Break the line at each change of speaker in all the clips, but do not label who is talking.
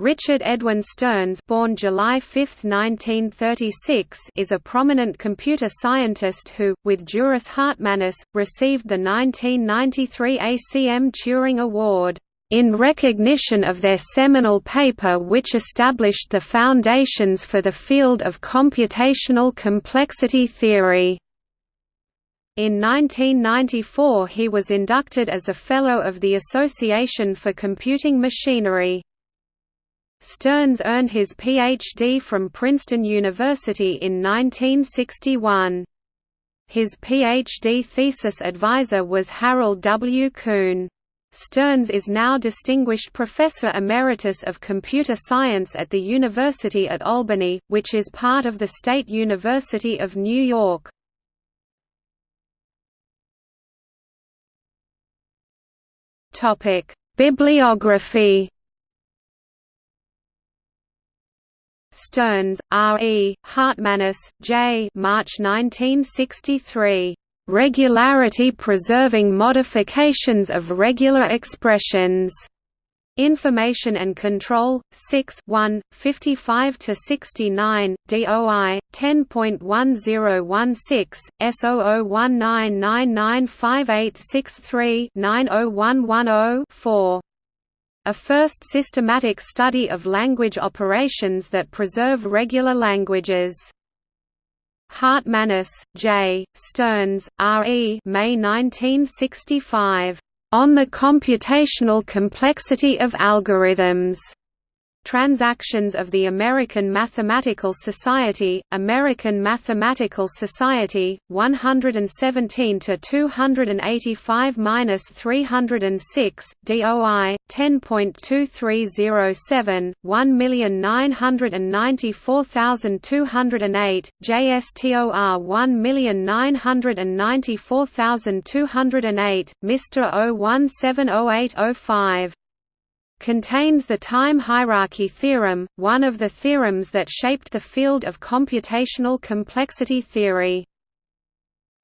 Richard Edwin Stearns born July 5, 1936, is a prominent computer scientist who, with Juris Hartmanis, received the 1993 ACM Turing Award, "...in recognition of their seminal paper which established the foundations for the field of computational complexity theory." In 1994 he was inducted as a Fellow of the Association for Computing Machinery. Stearns earned his Ph.D. from Princeton University in 1961. His Ph.D. thesis advisor was Harold W. Kuhn. Stearns is now Distinguished Professor Emeritus of Computer Science at the University at Albany, which is part of the State University of New York. Bibliography Stearns, R. E., Hartmanis, J. March 1963. Regularity-preserving modifications of regular expressions. Information and Control, 6 1, 55–69, DOI, 10.1016, S0019995863 90110 4 a first systematic study of language operations that preserve regular languages. Hartmanis, J., Stearns, R. E. May 1965. On the computational complexity of algorithms. Transactions of the American Mathematical Society, American Mathematical Society, 117 to 285-306, DOI 10.2307, 1994208, JSTOR 1994208, Mr. 0170805 contains the time hierarchy theorem, one of the theorems that shaped the field of computational complexity theory.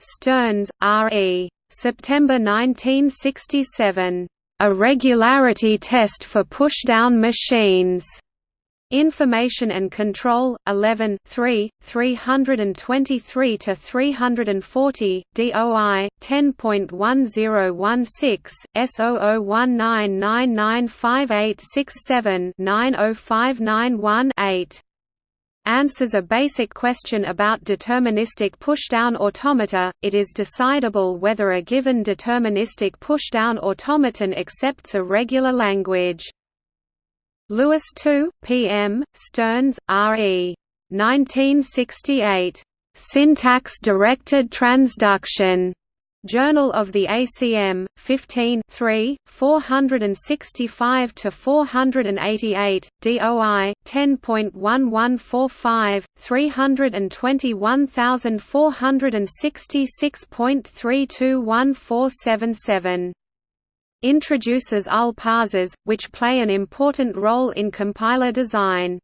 Stearns, R. E. September 1967. A regularity test for pushdown machines. Information and Control, 11 3, 323 to 340, DOI 10.1016, S0019995867 90591 8 answers a basic question about deterministic pushdown automata, it is decidable whether a given deterministic pushdown automaton accepts a regular language. Lewis II, P.M., Stearns, R.E. 1968. Syntax-directed transduction. Journal of the ACM, 15 3, 465–488, DOI, 10.1145, 321466.321477 introduces LL parsers, which play an important role in compiler design.